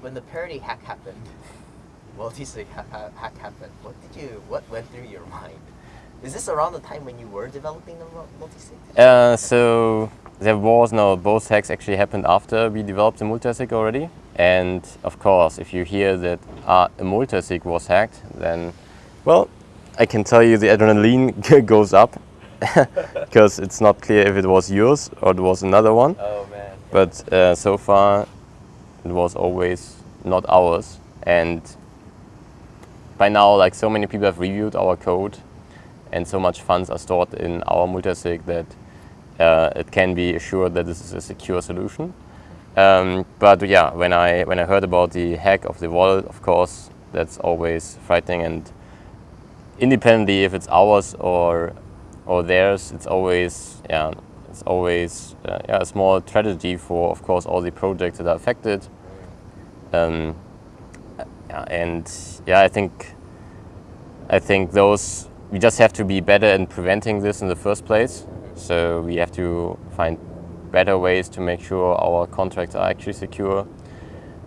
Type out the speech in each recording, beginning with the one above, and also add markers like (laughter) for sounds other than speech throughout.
when the Parity hack happened, (laughs) multi-sig hack, hack happened, what did you, what went through your mind? Is this around the time when you were developing the multi-sig? Uh, so there was no, both hacks actually happened after we developed the multi-sig already. And of course, if you hear that uh, a multi-sig was hacked, then, well, I can tell you the adrenaline (laughs) goes up (laughs) because it's not clear if it was yours or it was another one. Oh man. But uh, so far, it was always not ours. And by now, like so many people have reviewed our code and so much funds are stored in our multisig that uh, it can be assured that this is a secure solution. Um, but yeah, when I when I heard about the hack of the wallet, of course, that's always frightening. And independently, if it's ours or or theirs, it's always yeah, it's always uh, yeah, a small tragedy for, of course, all the projects that are affected. Um, and yeah, I think I think those we just have to be better in preventing this in the first place. So we have to find better ways to make sure our contracts are actually secure,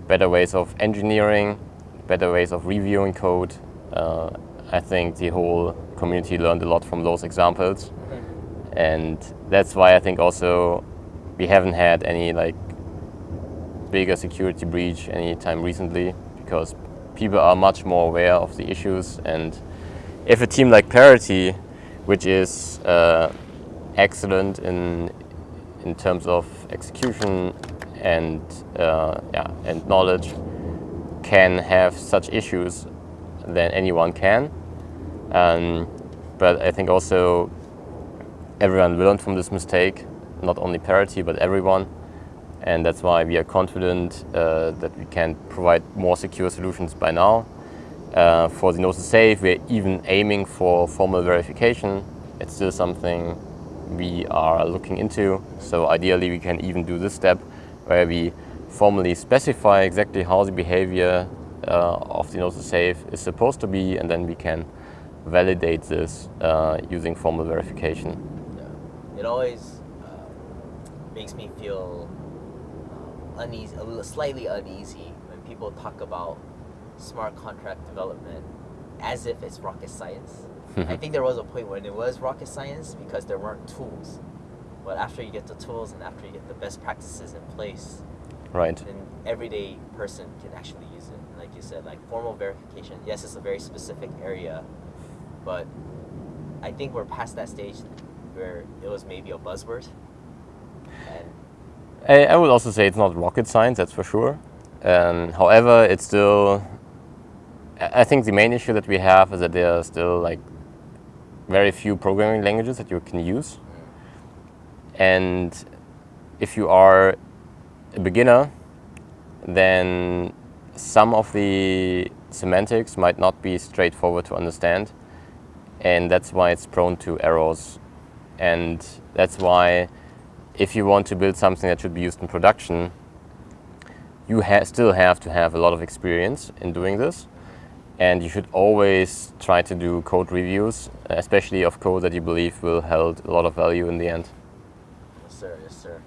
better ways of engineering, better ways of reviewing code. Uh, I think the whole community learned a lot from those examples. And that's why I think also we haven't had any like bigger security breach anytime recently because people are much more aware of the issues and if a team like Parity, which is uh, excellent in in terms of execution and uh, yeah and knowledge, can have such issues, then anyone can. Um, but I think also everyone learned from this mistake, not only Parity but everyone, and that's why we are confident uh, that we can provide more secure solutions by now. Uh, for the Gnosis Safe, we're even aiming for formal verification. It's still something we are looking into. So ideally, we can even do this step where we formally specify exactly how the behavior uh, of the Gnosis Safe is supposed to be, and then we can validate this uh, using formal verification. It always uh, makes me feel uh, uneasy, a little slightly uneasy when people talk about smart contract development as if it's rocket science. (laughs) I think there was a point when it was rocket science because there weren't tools. But after you get the tools and after you get the best practices in place, right, then everyday person can actually use it. Like you said, like formal verification. Yes, it's a very specific area, but I think we're past that stage where it was maybe a buzzword. And I, I would also say it's not rocket science, that's for sure. Um, however, it's still I think the main issue that we have is that there are still like very few programming languages that you can use. And if you are a beginner, then some of the semantics might not be straightforward to understand. And that's why it's prone to errors. And that's why if you want to build something that should be used in production, you ha still have to have a lot of experience in doing this. And you should always try to do code reviews, especially of code that you believe will hold a lot of value in the end. yes, sir. Yes, sir.